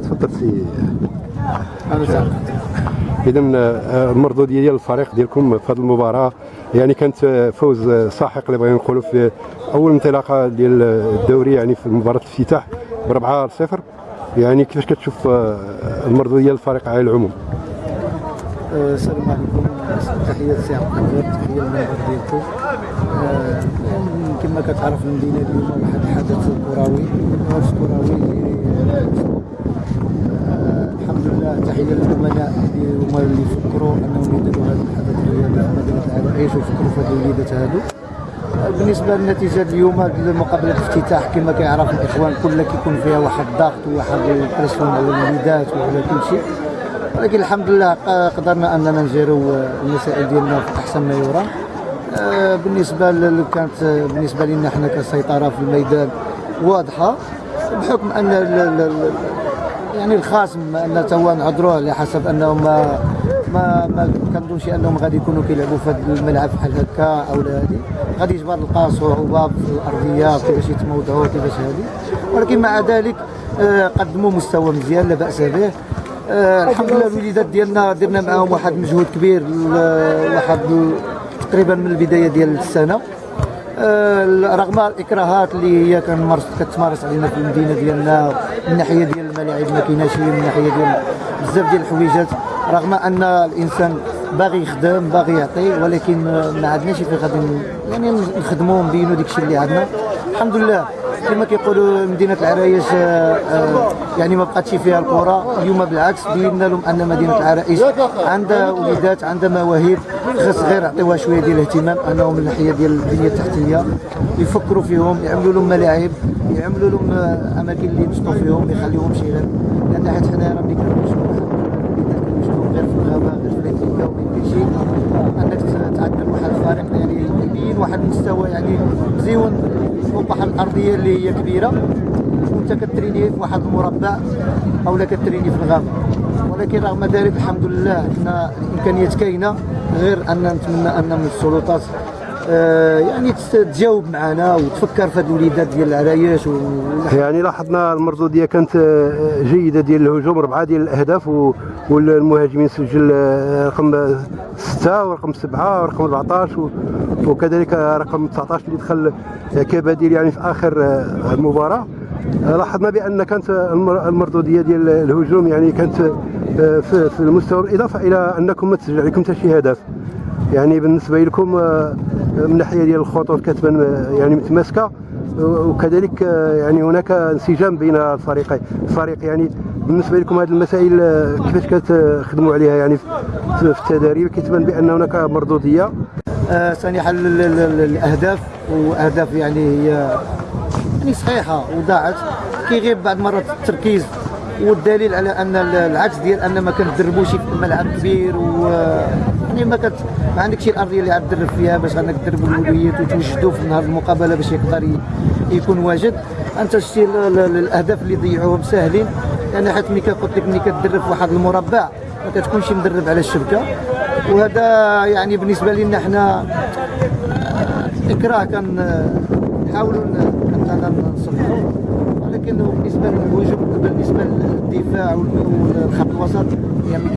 تفضل سي. اذا آه، المردوديه ديال الفريق ديالكم في هذه المباراة يعني كانت آه، فوز ساحق اللي بغينا نقولوا في أول انطلاقة ديال الدوري يعني في مباراة الافتتاح ب 4 0 يعني كيفاش كتشوف آه، المردوديه ديال الفريق على العموم؟ السلام عليكم. تحية سي عبد القادر تحية للمنبر ديالكم. كما كتعرف المدينة اليوم واحد الحدث كروي. حدث كروي آه، الحمد لله تحية للامناء اللي هما اللي فكروا أنهم يديروا هذا الحدث الرياضي مدينة العرايش وفكروا في هذه الوليدات هادو آه، بالنسبة للنتيجة اليوم مقابله الافتتاح كما كيعرف الإخوان كلها كيكون فيها واحد الضغط وواحد البريسيون على الوليدات وعلى كل شيء. ولكن الحمد لله قدرنا أننا نجيروا المسائل ديالنا في أحسن ما يرام. آه، بالنسبة ل- كانت آه، بالنسبة لنا إحنا كسيطرة في الميدان واضحة بحكم أن يعني الخصم أن توا نعذروه على حسب أنهم ما ما ما كنظنش أنهم غادي يكونوا كيلعبوا في هذا الملعب بحال هكا أو لا هذه. غادي يجبر يلقى صعوبه في الأرضية كيفاش يتموضعوا كيفاش هذه. ولكن مع ذلك آه، قدموا مستوى مزيان لا بأس به. آه، الحمد لله الوليدات ديالنا درنا معاهم واحد المجهود كبير واحد تقريبا من البداية ديال السنة. آه، رغم الإكراهات اللي هي كتمارس علينا في المدينة ديالنا من ناحية ديال الملاعب ما كايناش من ناحية ديال بزاف ديال الحويجات رغم أن الإنسان باغي يخدم باغي يعطي ولكن ما عندناش فين غادي يعني نخدموا ونبينوا داك الشيء اللي عندنا. الحمد لله كما كيقولوا مدينة العرايش آه، آه، يعني ما بقاتش فيها الكره اليوم بالعكس بينا لهم أن مدينة العرايش عندها وليدات عندها مواهب خاص غير يعطيوها شوية ديال الاهتمام أنهم من الناحيه ديال البنية التحتية يفكروا فيهم يعملوا لهم ملاعب يعملوا لهم آه، أماكن اللي ينشطوا فيهم ما يخليوهمش غير لأن حيت حنا راه ملي كنمشيو كنمشيو غير في انك تعدل واحد يعني واحد المستوى يعني الارضيه اللي هي كبيره وانت كتريني في واحد المربع كتريني في الغابه ولكن رغم ذلك الحمد لله حنا الامكانيات كاينة غير ان نتمنى ان من السلطات يعني تس- تجاوب معنا وتفكر في هاد الوليدات ديال العرايش و يعني لاحظنا المردوديه كانت آه، جيدة ديال الهجوم ربعة ديال الأهداف و- والمهاجمين سجل آه، رقم 6 ورقم 7 ورقم 14 و- وكذلك رقم 19 اللي دخل آه، كبديل يعني في آخر آه، المباراة. آه، لاحظنا بأن كانت المر- المردوديه ديال الهجوم يعني كانت آه، في المستوى الإضافة إلى أنكم ما تسجل عليكم حتى شي هدف. يعني بالنسبة لكم آه، من الناحيه ديال الخطوط كتبان آه، يعني متماسكة وكذلك آه، يعني هناك انسجام بين الفريقين. الفريق يعني بالنسبة لكم هذه المسائل كيفاش كتخدموا عليها؟ يعني في التدريب كيتبان بأن هناك مردوديه ال- الأهداف وأهداف يعني هي يعني صحيحة وضاعت. كيغيب بعض المرات التركيز والدليل على أن ال- العكس ديال أن ما كنتدربوش في ملعب كبير و يعني ما كت ما عندكش الأرضية اللي غتدرب فيها باش انك تدرب الولويات وتوجدوا في نهار المقابلة باش يقدر يكون واجد. أنت شتي ال- ال- الأهداف اللي ضيعوهم ساهلين. يعني حيت ملي كنت لك ملي كتدرب في واحد المربع ما كتكونش مدرب على الشبكة. وهذا يعني بالنسبة لنا حنا إكراه. كان نحاولوا أننا نصلحوا ولكن بالنسبة للهجوم بالنسبة للدفاع والخط الوسط يعني